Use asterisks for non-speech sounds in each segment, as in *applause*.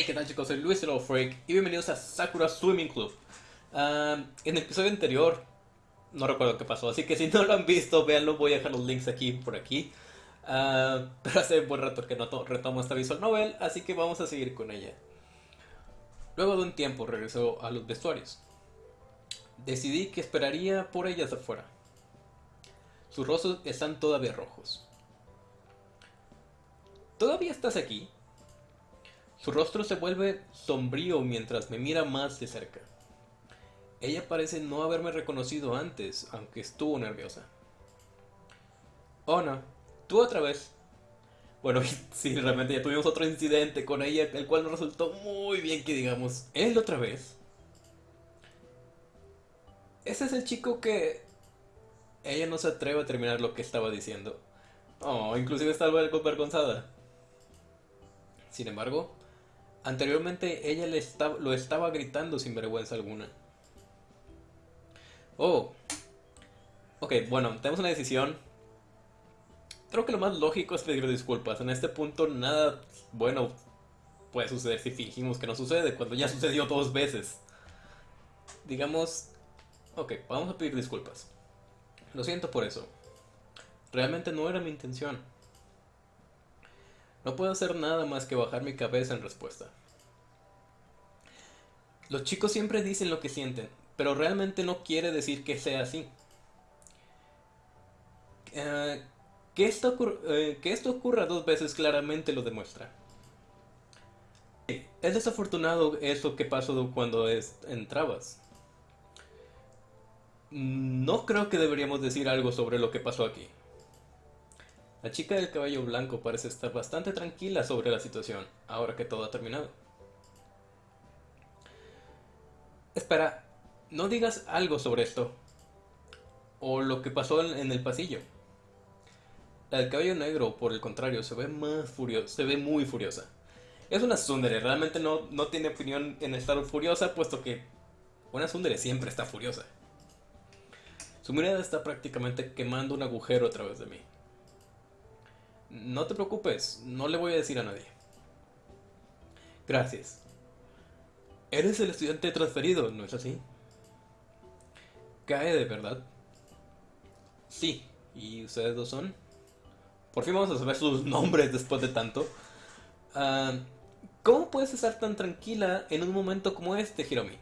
Hey, ¿qué tal chicos? Soy Luis el Freak y bienvenidos a Sakura Swimming Club. Ah, en el episodio anterior, no recuerdo qué pasó, así que si no lo han visto, véanlo, voy a dejar los links aquí por aquí. *laughs* Pero hace un buen rato que no retomo esta visual novel, así que vamos a seguir con ella. Luego de un tiempo regresó a los vestuarios. Decidí que esperaría por ellas afuera. Sus rostros están todavía rojos. ¿Todavía estás aquí? Su rostro se vuelve sombrío mientras me mira más de cerca. Ella parece no haberme reconocido antes, aunque estuvo nerviosa. Oh no, tú otra vez. Bueno, *laughs* sí, realmente ya tuvimos otro incidente con ella, el cual nos resultó muy bien que digamos. ¿Él otra vez? Ese es el chico que... Ella no se atreve a terminar lo que estaba diciendo. Oh, inclusive está algo avergonzada. Sin embargo, Anteriormente ella le lo estaba gritando sin vergüenza alguna. Oh. Ok, bueno, tenemos una decisión. Creo que lo más lógico es pedir disculpas. En este punto nada bueno puede suceder si fingimos que no sucede, cuando ya sucedió dos veces. Digamos... Ok, vamos a pedir disculpas. Lo siento por eso. Realmente no era mi intención. No puedo hacer nada más que bajar mi cabeza en respuesta. Los chicos siempre dicen lo que sienten, pero realmente no quiere decir que sea así. Eh, que, esto eh, que esto ocurra dos veces claramente lo demuestra. Es desafortunado eso que pasó cuando entrabas. No creo que deberíamos decir algo sobre lo que pasó aquí. La chica del cabello blanco parece estar bastante tranquila sobre la situación, ahora que todo ha terminado. Espera, no digas algo sobre esto. O lo que pasó en el pasillo. La del cabello negro, por el contrario, se ve más furiosa, se ve muy furiosa. Es una Sundere, realmente no, no tiene opinión en estar furiosa, puesto que una Sundere siempre está furiosa. Su mirada está prácticamente quemando un agujero a través de mí. No te preocupes, no le voy a decir a nadie. Gracias. Eres el estudiante transferido, ¿no es así? Cae de verdad. Sí, ¿y ustedes dos son? Por fin vamos a saber sus nombres después de tanto. Ah, ¿Cómo puedes estar tan tranquila en un momento como este, Hiromi?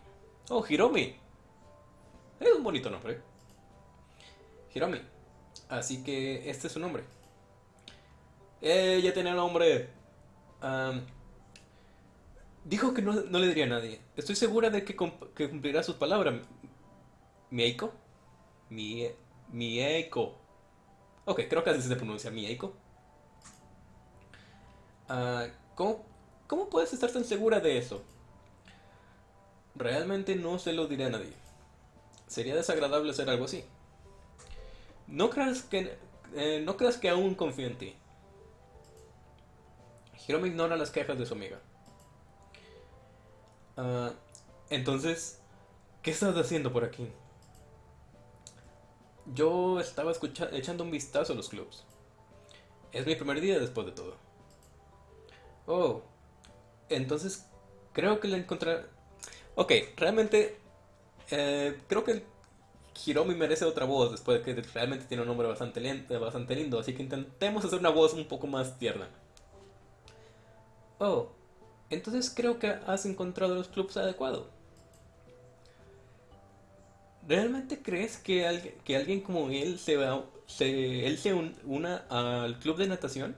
Oh, Hiromi. Es un bonito nombre. Hiromi. Así que este es su nombre. Ella tenía nombre. dijo que no, le diría a nadie. Estoy segura de que, cumplirá sus palabras. ¿Mieiko? Mie. Ok, creo que así se pronuncia. Mieiko. Ah, ¿cómo, ¿Cómo puedes estar tan segura de eso? Realmente no se lo diré a nadie. Sería desagradable hacer algo así. No creas que, eh, no creas que aún confío en ti. Hiromi ignora las quejas de su amiga. Ah, entonces, ¿qué estás haciendo por aquí? Yo estaba echando un vistazo a los clubs. Es mi primer día después de todo. Oh, entonces creo que la encontré... Ok, realmente eh, creo que Hiromi merece otra voz después de que realmente tiene un nombre bastante, bastante lindo. Así que intentemos hacer una voz un poco más tierna. Oh, entonces creo que has encontrado los clubs adecuados. ¿Realmente crees que, alguien, que alguien como él se, va, se, él se una al club de natación?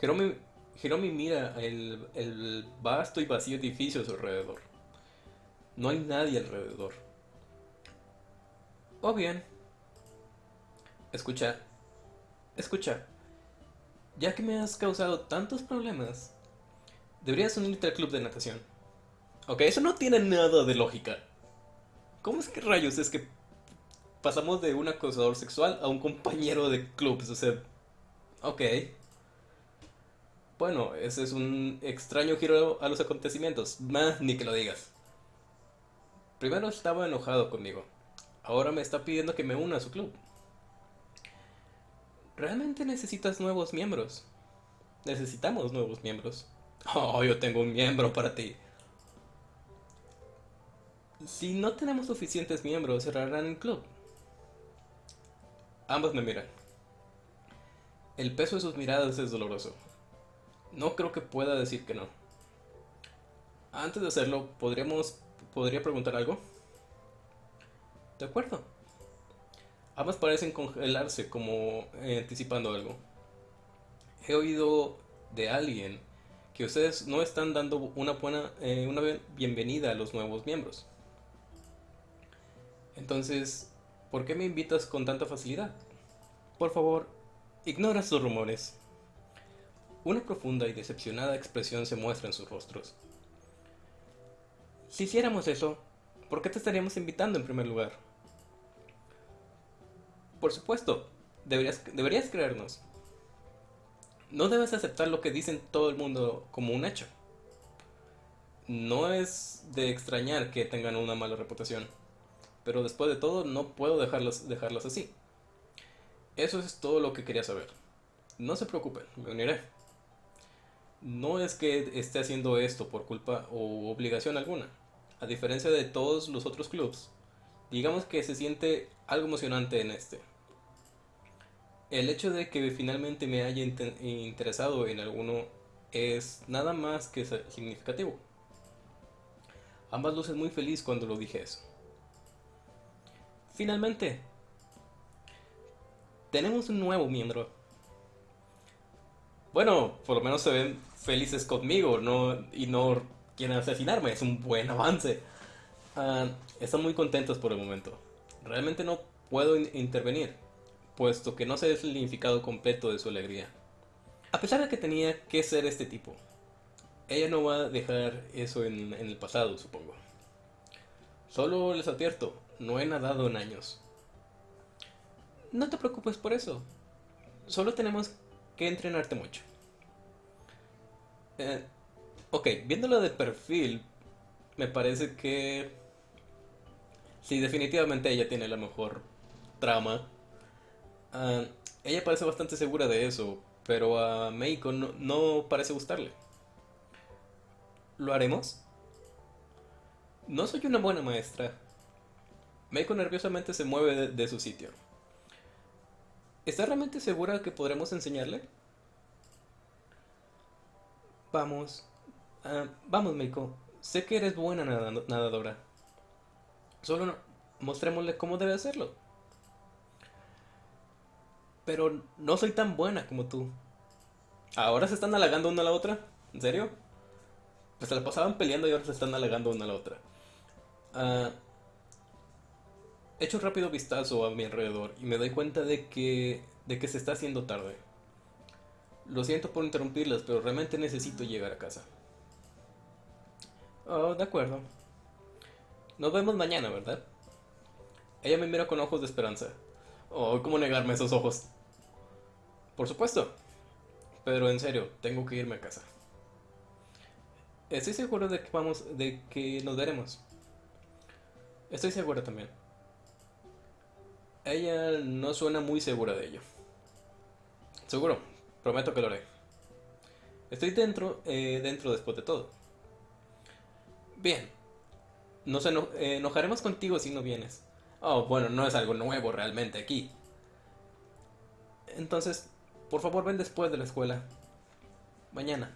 Hiromi, mira el, el vasto y vacío edificio a su alrededor. No hay nadie alrededor. Oh bien. Escucha. Escucha. Ya que me has causado tantos problemas, deberías unirte al club de natación. Ok, eso no tiene nada de lógica. ¿Cómo es que rayos es que pasamos de un acosador sexual a un compañero de clubs? O sea, ok. Bueno, ese es un extraño giro a los acontecimientos. Más ni que lo digas. Primero estaba enojado conmigo. Ahora me está pidiendo que me una a su club. Realmente necesitas nuevos miembros. Necesitamos nuevos miembros. *laughs* Oh, yo tengo un miembro para ti. Si no tenemos suficientes miembros, cerrarán el club. Ambos me miran. El peso de sus miradas es doloroso. No creo que pueda decir que no. Antes de hacerlo, ¿podríamos, ¿podría preguntar algo? De acuerdo. Ambas parecen congelarse como eh, anticipando algo. He oído de alguien que ustedes no están dando una buena eh, una bienvenida a los nuevos miembros. Entonces, ¿por qué me invitas con tanta facilidad? Por favor, ignora sus rumores. Una profunda y decepcionada expresión se muestra en sus rostros. Si hiciéramos eso, ¿por qué te estaríamos invitando en primer lugar? Por supuesto, deberías, deberías creernos. No debes aceptar lo que dicen todo el mundo como un hecho. No es de extrañar que tengan una mala reputación, pero después de todo no puedo dejarlos, dejarlos así. Eso es todo lo que quería saber. No se preocupen, me uniré. No es que esté haciendo esto por culpa o obligación alguna. A diferencia de todos los otros clubs, digamos que se siente algo emocionante en este. El hecho de que finalmente me haya interesado en alguno es nada más que significativo. Ambas luces muy feliz cuando lo dije eso. Finalmente, tenemos un nuevo miembro. Bueno, por lo menos se ven felices conmigo no, y no quieren asesinarme. Es un buen avance. Ah, están muy contentos por el momento. Realmente no puedo intervenir puesto que no sé el significado completo de su alegría. A pesar de que tenía que ser este tipo, ella no va a dejar eso en, el pasado, supongo. Solo les advierto, no he nadado en años. No te preocupes por eso. Solo tenemos que entrenarte mucho. Eh, ok, viéndolo de perfil, me parece que... Sí, definitivamente ella tiene la mejor trama Ah, ella parece bastante segura de eso, pero a Meiko no, parece gustarle. ¿Lo haremos? No soy una buena maestra. Meiko nerviosamente se mueve de, su sitio. ¿Está realmente segura que podremos enseñarle? Vamos. Ah, vamos, Meiko. Sé que eres buena nadadora. Solo mostrémosle cómo debe hacerlo. Pero no soy tan buena como tú. ¿Ahora se están halagando una a la otra? ¿En serio? Pues se la pasaban peleando y ahora se están halagando una a la otra. Uh, echo un rápido vistazo a mi alrededor y me doy cuenta de que, de que se está haciendo tarde. Lo siento por interrumpirlas, pero realmente necesito llegar a casa. Oh, de acuerdo. Nos vemos mañana, ¿verdad? Ella me mira con ojos de esperanza. Oh, ¿cómo negarme esos ojos? Por supuesto. Pero en serio, tengo que irme a casa. Estoy seguro de que vamos, de que nos veremos. Estoy segura también. Ella no suena muy segura de ello. Seguro, prometo que lo haré. Estoy dentro, eh, dentro después de todo. Bien. Nos enojaremos contigo si no vienes. Oh, bueno, no es algo nuevo realmente aquí. Entonces, por favor ven después de la escuela. Mañana.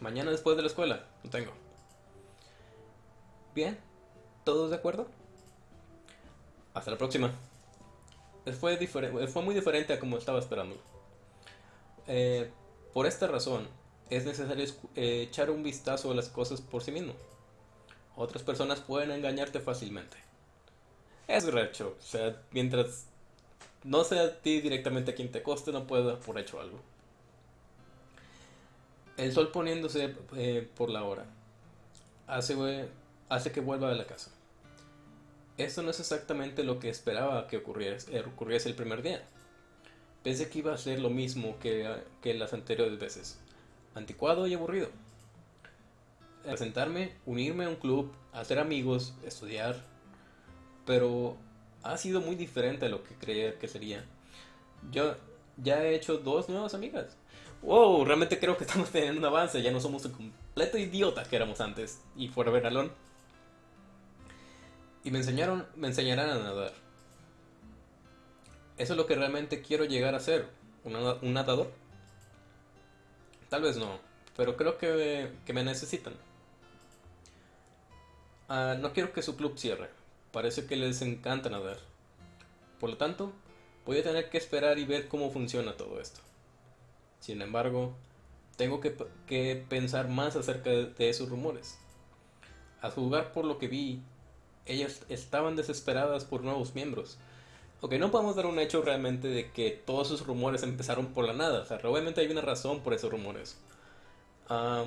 Mañana después de la escuela. Lo tengo. Bien. ¿Todos de acuerdo? Hasta la próxima. Fue, fue muy diferente a como estaba esperando. Eh, por esta razón, es necesario eh, echar un vistazo a las cosas por sí mismo. Otras personas pueden engañarte fácilmente. Es recho. O sea, mientras no sea a ti directamente a quien te coste, no puedo dar por hecho algo. El sol poniéndose eh, por la hora hace, hace que vuelva a la casa. Esto no es exactamente lo que esperaba que ocurriese, eh, ocurriese el primer día. Pensé que iba a ser lo mismo que, que las anteriores veces. Anticuado y aburrido. Presentarme, unirme a un club, hacer amigos, estudiar, pero ha sido muy diferente a lo que creía que sería. Yo ya he hecho dos nuevas amigas. wow, realmente creo que estamos teniendo un avance, ya no somos un completo idiota que éramos antes. Y ver alone. Y me enseñaron, me enseñarán a nadar. Eso es lo que realmente quiero llegar a ser, un nadador. Tal vez no, pero creo que, que me necesitan. Ah, no quiero que su club cierre. Parece que les encanta nadar. Por lo tanto, voy a tener que esperar y ver cómo funciona todo esto. Sin embargo, tengo que, pensar más acerca de, esos rumores. A jugar por lo que vi, ellas estaban desesperadas por nuevos miembros. Ok, no podemos dar un hecho realmente de que todos esos rumores empezaron por la nada. O sea, obviamente hay una razón por esos rumores. Ah,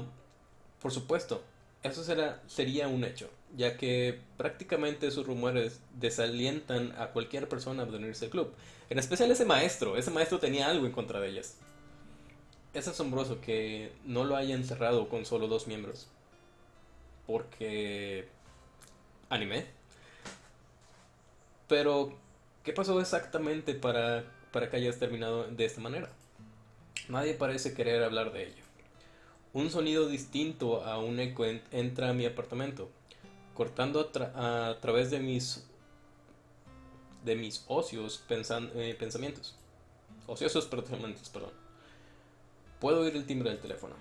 por supuesto, eso será, sería un hecho, ya que prácticamente esos rumores desalientan a cualquier persona de unirse al club. En especial ese maestro. Ese maestro tenía algo en contra de ellas. Es asombroso que no lo hayan cerrado con solo dos miembros. Porque... Anime. Pero, ¿qué pasó exactamente para, para que hayas terminado de esta manera? Nadie parece querer hablar de ello. Un sonido distinto a un eco entra a mi apartamento, cortando a, través de mis de mis ocios eh, pensamientos. Ociosos *laughs* pensamientos, perdón. Puedo oír el timbre del teléfono.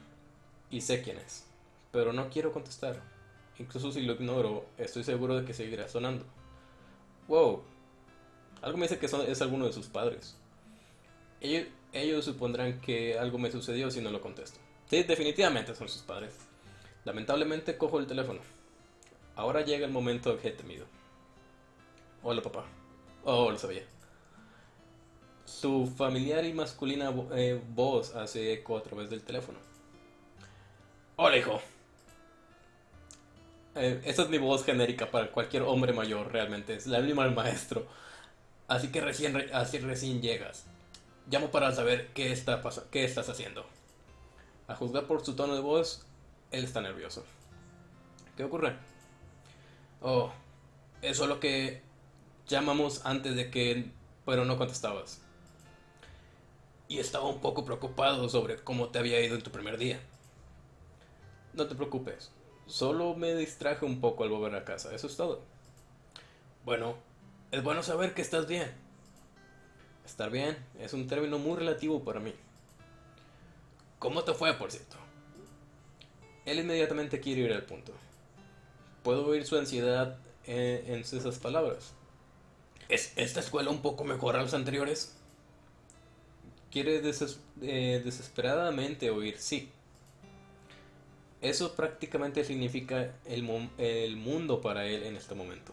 Y sé quién es. Pero no quiero contestar. Incluso si lo ignoro, estoy seguro de que seguirá sonando. Wow. Algo me dice que es alguno de sus padres. Ellos supondrán que algo me sucedió si no lo contesto. Sí, definitivamente son sus padres. Lamentablemente cojo el teléfono. Ahora llega el momento que he temido. Hola papá. Oh, lo sabía. Su familiar y masculina eh, voz hace eco a través del teléfono. Hola, hijo. Eh, esa es mi voz genérica para cualquier hombre mayor, realmente. Es la misma del maestro. Así que recién, así recién llegas. Llamo para saber qué, está qué estás haciendo. A juzgar por su tono de voz, él está nervioso. ¿Qué ocurre? Oh, eso es lo que llamamos antes de que... Pero no contestabas y estaba un poco preocupado sobre cómo te había ido en tu primer día. No te preocupes, solo me distraje un poco al volver a casa, eso es todo. Bueno, es bueno saber que estás bien. Estar bien es un término muy relativo para mí. ¿Cómo te fue, por cierto? Él inmediatamente quiere ir al punto. Puedo oír su ansiedad en, esas palabras. ¿Es esta escuela un poco mejor a las anteriores? quiere eh, desesperadamente oír sí. Eso prácticamente significa el, el mundo para él en este momento.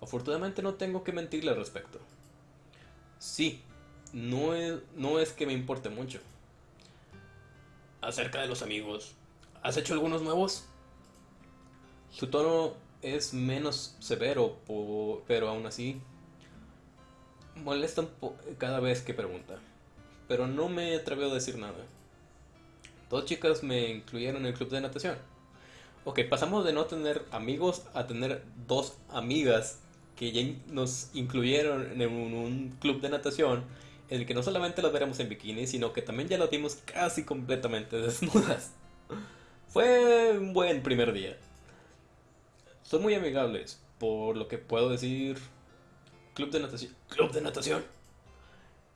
Afortunadamente no tengo que mentirle al respecto. Sí, no es, no es que me importe mucho. Acerca de los amigos, ¿has hecho algunos nuevos? Su tono es menos severo, pero aún así molesta cada vez que pregunta pero no me atreví a decir nada. Dos chicas me incluyeron en el club de natación. Ok, pasamos de no tener amigos a tener dos amigas que ya nos incluyeron en un, club de natación en el que no solamente las veremos en bikini, sino que también ya las vimos casi completamente *laughs* desnudas. Fue un buen primer día. Son muy amigables, por lo que puedo decir... Club de natación. Club de natación.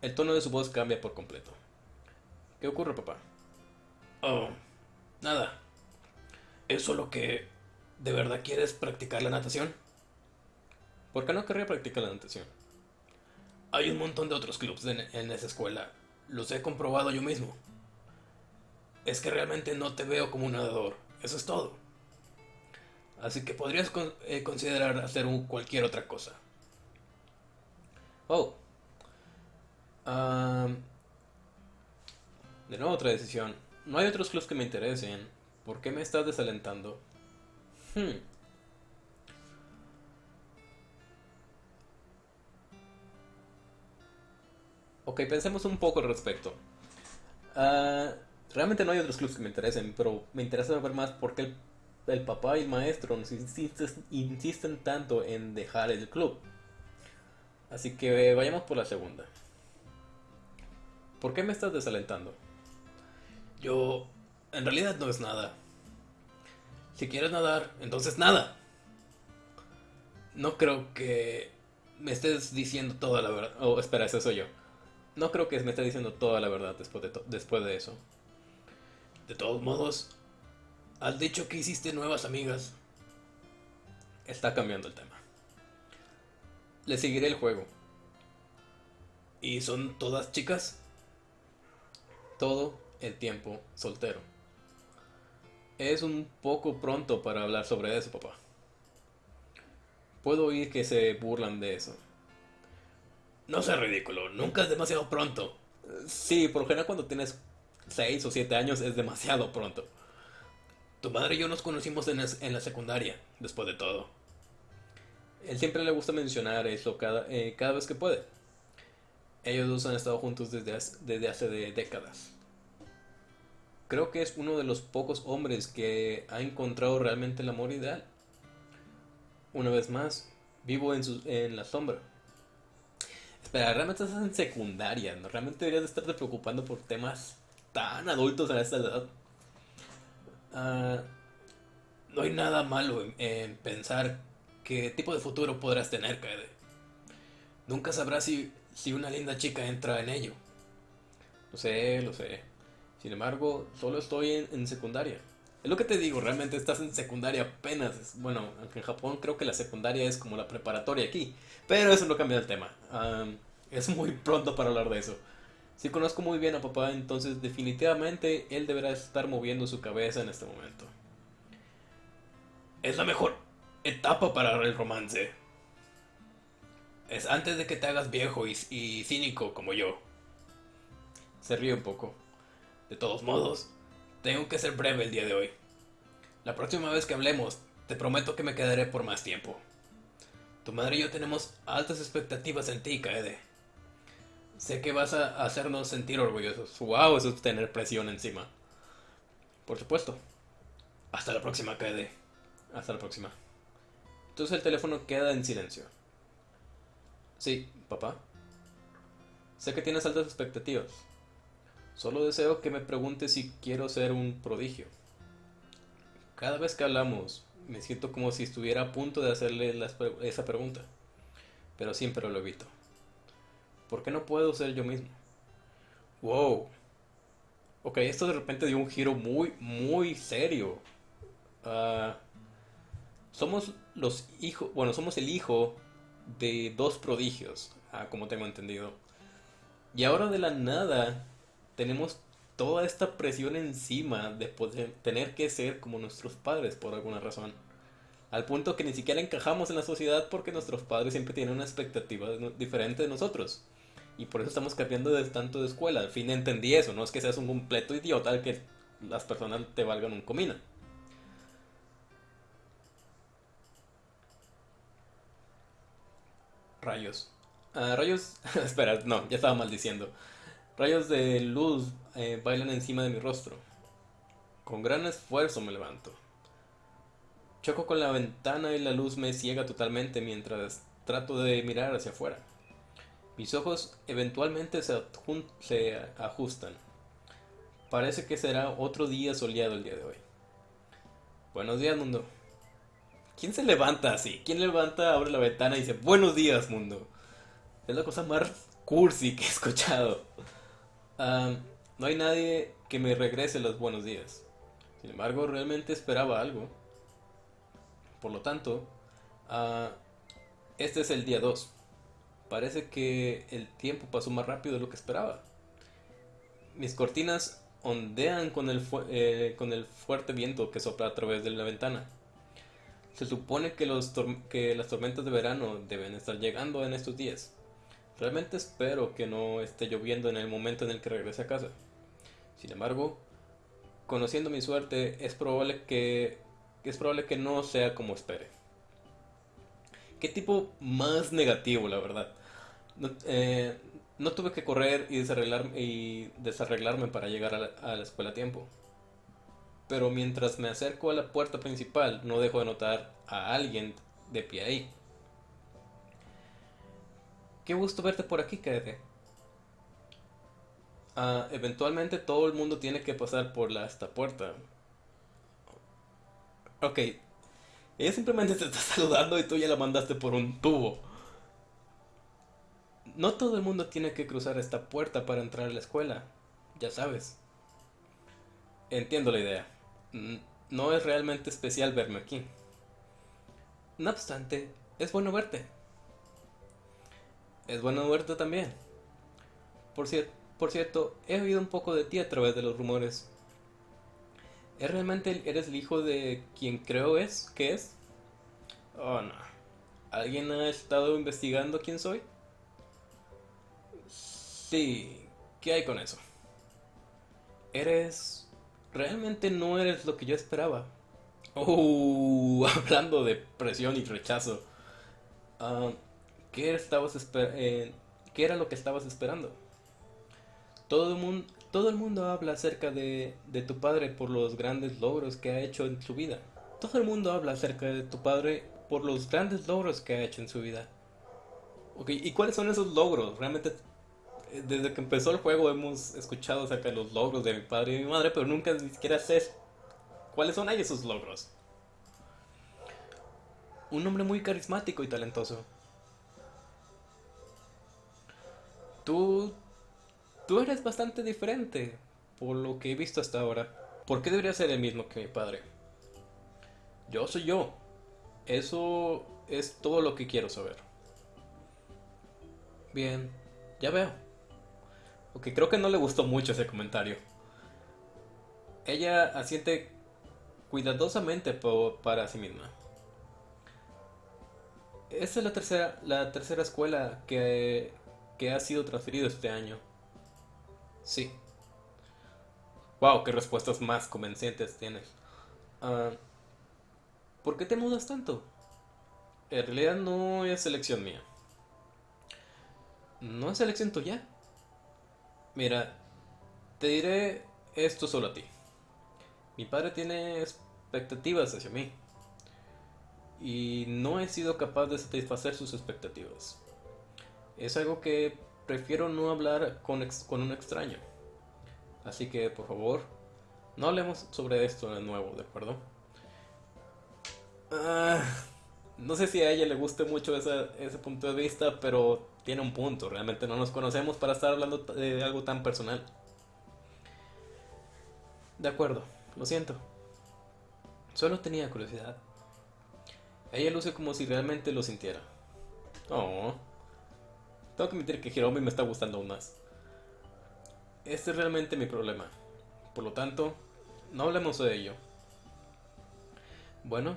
El tono de su voz cambia por completo. ¿Qué ocurre, papá? Oh, nada. ¿Es solo que de verdad quieres practicar la natación? ¿Por qué no querría practicar la natación? Hay un montón de otros clubs en, esa escuela. Los he comprobado yo mismo. Es que realmente no te veo como un nadador. Eso es todo. Así que podrías eh, considerar hacer cualquier otra cosa. Oh, de nuevo otra decisión. No hay otros clubs que me interesen. ¿Por qué me estás desalentando? Hmm. Ok, pensemos un poco al respecto. Ah, realmente no hay otros clubs que me interesen, pero me interesa saber más por qué el, papá y el maestro nos insisten tanto en dejar el club. Así que vayamos por la segunda. ¿Por qué me estás desalentando? Yo... En realidad no es nada. Si quieres nadar, entonces nada. No creo que me estés diciendo toda la verdad. Oh, espera, ese soy yo. No creo que me estés diciendo toda la verdad después de, después de eso. De todos modos, has dicho que hiciste nuevas amigas. Está cambiando el tema. Le seguiré el juego. ¿Y son todas chicas? Todo el tiempo soltero. Es un poco pronto para hablar sobre eso, papá. Puedo oír que se burlan de eso. No sea ridículo, nunca es demasiado pronto. Sí, por lo general cuando tienes 6 o 7 años es demasiado pronto. Tu madre y yo nos conocimos en, la secundaria, después de todo. Él siempre le gusta mencionar eso cada, eh, vez que puede. Ellos dos han estado juntos desde, hace décadas. Creo que es uno de los pocos hombres que ha encontrado realmente el amor ideal. Una vez más, vivo en, en la sombra. Espera, realmente estás en secundaria, ¿no? Realmente deberías estarte preocupando por temas tan adultos a esta edad. Ah, no hay nada malo en, pensar qué tipo de futuro podrás tener, Kaede. Nunca sabrás si, si una linda chica entra en ello. Lo sé, lo sé. Sin embargo, solo estoy en, secundaria. Es lo que te digo, realmente estás en secundaria apenas. Bueno, aunque en Japón creo que la secundaria es como la preparatoria aquí. Pero eso no cambia el tema. es muy pronto para hablar de eso. Si conozco muy bien a papá, entonces definitivamente él deberá estar moviendo su cabeza en este momento. Es la mejor etapa para el romance. Es antes de que te hagas viejo y, y cínico como yo. Se ríe un poco. De todos modos, tengo que ser breve el día de hoy. La próxima vez que hablemos, te prometo que me quedaré por más tiempo. Tu madre y yo tenemos altas expectativas en ti, Kaede. Sé que vas a hacernos sentir orgullosos. Wow, eso es tener presión encima. Por supuesto. Hasta la próxima, KD. Hasta la próxima. Entonces el teléfono queda en silencio. Sí, papá. Sé que tienes altas expectativas. Solo deseo que me preguntes si quiero ser un prodigio. Cada vez que hablamos, me siento como si estuviera a punto de hacerle esa pregunta. Pero siempre lo evito. ¿Por qué no puedo ser yo mismo? Wow. Ok, esto de repente dio un giro muy, muy serio. Ah, somos los hijos, bueno, somos el hijo de dos prodigios, ah, como tengo entendido. Y ahora de la nada tenemos toda esta presión encima de poder tener que ser como nuestros padres por alguna razón. Al punto que ni siquiera encajamos en la sociedad porque nuestros padres siempre tienen una expectativa diferente de nosotros. Y por eso estamos cambiando de tanto de escuela. Al fin entendí eso. No es que seas un completo idiota que las personas te valgan un comino. Rayos. Ah, rayos. *laughs* Espera, no, ya estaba maldiciendo. Rayos de luz eh, bailan encima de mi rostro. Con gran esfuerzo me levanto. Choco con la ventana y la luz me ciega totalmente mientras trato de mirar hacia afuera. Mis ojos eventualmente se, se ajustan. Parece que será otro día soleado el día de hoy. Buenos días, mundo. ¿Quién se levanta así? ¿Quién levanta, abre la ventana y dice buenos días, mundo? Es la cosa más cursi que he escuchado. no hay nadie que me regrese los buenos días. Sin embargo, realmente esperaba algo. Por lo tanto, ah, este es el día 2 parece que el tiempo pasó más rápido de lo que esperaba. Mis cortinas ondean con el, eh, con el fuerte viento que sopla a través de la ventana. Se supone que, los que las tormentas de verano deben estar llegando en estos días. Realmente espero que no esté lloviendo en el momento en el que regrese a casa. Sin embargo, conociendo mi suerte, es probable que, es probable que no sea como espere. Qué tipo más negativo, la verdad. No, eh, tuve que correr y, desarreglarme, para llegar a la, escuela a tiempo. Pero mientras me acerco a la puerta principal, no dejo de notar a alguien de pie ahí. Qué gusto verte por aquí, Kaede. Ah, eventualmente todo el mundo tiene que pasar por esta puerta. Ok. Ella simplemente te está *laughs* saludando y tú ya la mandaste por un tubo. No todo el mundo tiene que cruzar esta puerta para entrar a la escuela. Ya sabes. Entiendo la idea. No es realmente especial verme aquí. No obstante, es bueno verte. Es bueno verte también. Por, por cierto, he oído un poco de ti a través de los rumores. ¿Es realmente eres el hijo de quien creo es que es? Oh, no. ¿Alguien ha estado investigando quién soy? Sí. ¿Qué hay con eso? Eres... Realmente no eres lo que yo esperaba. Oh, *laughs* hablando de presión y rechazo. Ah, ¿qué, estabas eh, ¿Qué era lo que estabas esperando? Todo el mundo, todo el mundo habla acerca de, de tu padre por los grandes logros que ha hecho en su vida. Todo el mundo habla acerca de tu padre por los grandes logros que ha hecho en su vida. ¿y cuáles son esos logros? Realmente, eh, desde que empezó el juego hemos escuchado acerca de los logros de mi padre y mi madre, pero nunca ni siquiera sé cuáles son esos logros. Un hombre muy carismático y talentoso. Tú Tú eres bastante diferente, por lo que he visto hasta ahora. ¿Por qué debería ser el mismo que mi padre? Yo soy yo. Eso es todo lo que quiero saber. Bien, ya veo. Ok, creo que no le gustó mucho ese comentario. Ella asiente cuidadosamente para sí misma. Esta es la tercera, la tercera escuela que, que ha sido transferido este año. Sí. Wow, qué respuestas más convencientes tienes. Ah, ¿Por qué te mudas tanto? En realidad no es elección mía. ¿No es elección tuya? Mira, te diré esto solo a ti. Mi padre tiene expectativas hacia mí. Y no he sido capaz de satisfacer sus expectativas. Es algo que prefiero no hablar con, con un extraño. Así que, por favor, no hablemos sobre esto de nuevo, ¿de acuerdo? Ah, no sé si a ella le guste mucho ese punto de vista, pero tiene un punto. Realmente no nos conocemos para estar hablando de algo tan personal. De acuerdo, lo siento. Solo tenía curiosidad. Ella luce como si realmente lo sintiera. Oh. Tengo que admitir que Hiromi me está gustando aún más. Este es realmente mi problema. Por lo tanto, no hablemos de ello. Bueno,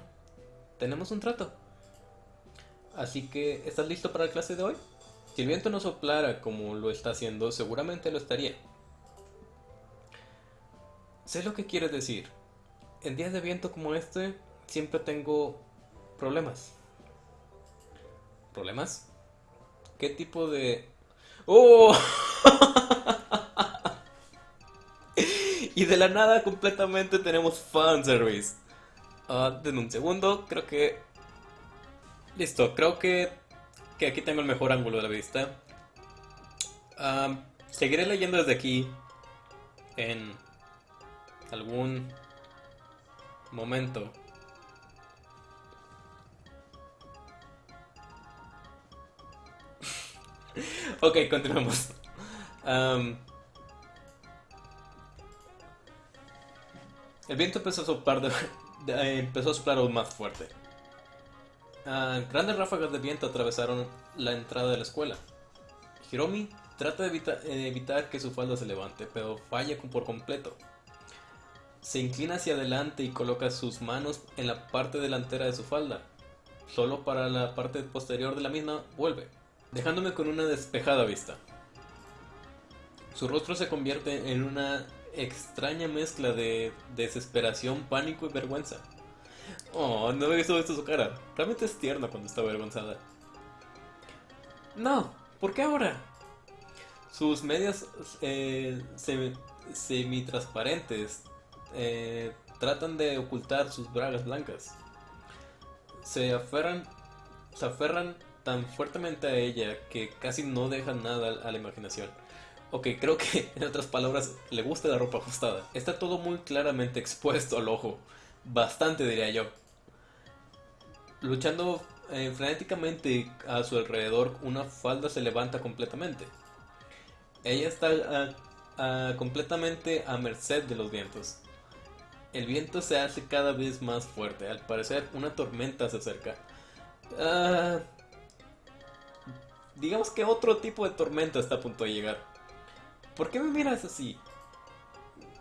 tenemos un trato. Así que, ¿estás listo para la clase de hoy? Si el viento no soplara como lo está haciendo, seguramente lo estaría. Sé lo que quieres decir. En días de viento como este, siempre tengo problemas. ¿Problemas? ¿Qué tipo de... ¡Oh! *laughs* y de la nada completamente tenemos fanservice. Uh, denme un segundo, creo que... Listo, creo que, que aquí tengo el mejor ángulo de la vista. seguiré leyendo desde aquí en algún momento. *laughs* ok, continuemos. el viento empezó a soplar, empezó a soplar más fuerte. Ah, grandes ráfagas de viento atravesaron la entrada de la escuela. Hiromi trata de evitar que su falda se levante, pero falla por completo. Se inclina hacia adelante y coloca sus manos en la parte delantera de su falda. Solo para la parte posterior de la misma vuelve dejándome con una despejada vista. Su rostro se convierte en una extraña mezcla de desesperación, pánico y vergüenza. Oh, no he visto esto su cara. Realmente es tierna cuando está avergonzada. No, ¿por qué ahora? Sus medias eh, semi-transparentes eh, tratan de ocultar sus bragas blancas. Se aferran, se aferran tan fuertemente a ella que casi no deja nada a la imaginación. Ok, creo que *laughs* en otras palabras le gusta la ropa ajustada. Está todo muy claramente expuesto al ojo. Bastante diría yo. Luchando eh, frenéticamente a su alrededor, una falda se levanta completamente. Ella está ah, ah, completamente a merced de los vientos. El viento se hace cada vez más fuerte. Al parecer, una tormenta se acerca. Ah, digamos que otro tipo de tormenta está a punto de llegar. ¿Por qué me miras así?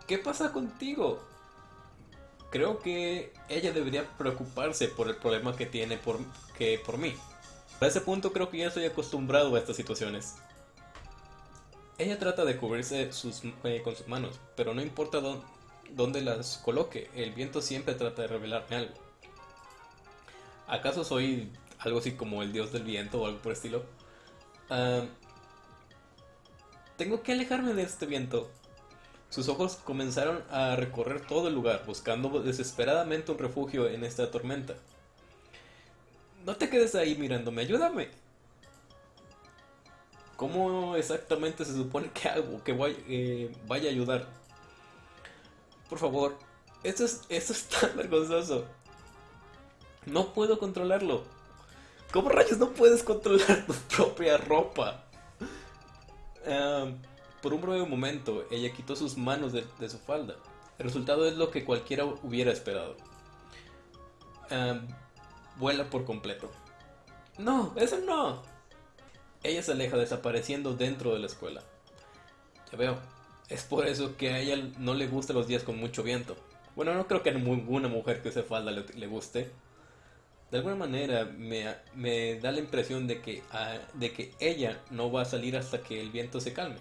¿Qué pasa contigo? Creo que ella debería preocuparse por el problema que tiene por, que por mí. A ese punto creo que ya estoy acostumbrado a estas situaciones. Ella trata de cubrirse sus, eh, con sus manos, pero no importa dónde, las coloque, el viento siempre trata de revelarme algo. ¿Acaso soy algo así como el dios del viento o algo por el estilo? Tengo que alejarme de este viento. Sus ojos comenzaron a recorrer todo el lugar, buscando desesperadamente un refugio en esta tormenta. No te quedes ahí mirándome, ayúdame. ¿Cómo exactamente se supone que hago que eh, vaya a ayudar? Por favor, esto es, esto es tan vergonzoso. No puedo controlarlo. ¿Cómo rayos no puedes controlar tu propia ropa? por un breve momento, ella quitó sus manos de, su falda. El resultado es lo que cualquiera hubiera esperado. vuela por completo. No, eso no. Ella se aleja desapareciendo dentro de la escuela. Ya veo, es por eso que a ella no le gustan los días con mucho viento. Bueno, no creo que a ninguna mujer que use falda le, guste. De alguna manera me, da la impresión de que, ah, de que ella no va a salir hasta que el viento se calme.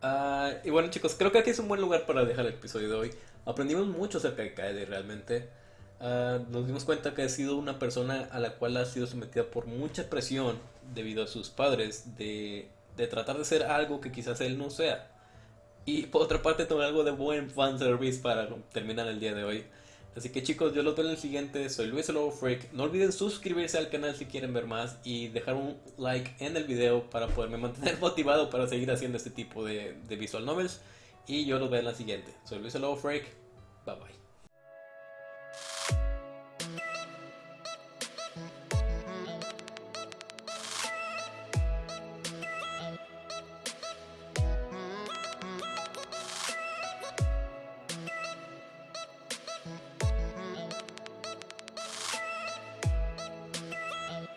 Ah, y bueno chicos, creo que aquí es un buen lugar para dejar el episodio de hoy. Aprendimos mucho acerca de Kaede realmente. Ah, nos dimos cuenta que ha sido una persona a la cual ha sido sometida por mucha presión debido a sus padres de, de tratar de ser algo que quizás él no sea. Y por otra parte, tomar algo de buen fanservice para terminar el día de hoy. Así que chicos, yo los veo en el siguiente. Soy Luis el Lobo Freak. No olviden suscribirse al canal si quieren ver más y dejar un like en el video para poderme mantener *laughs* motivado para seguir haciendo este tipo de, visual novels. Y yo los veo en la siguiente. Soy Luis Freak. Bye bye.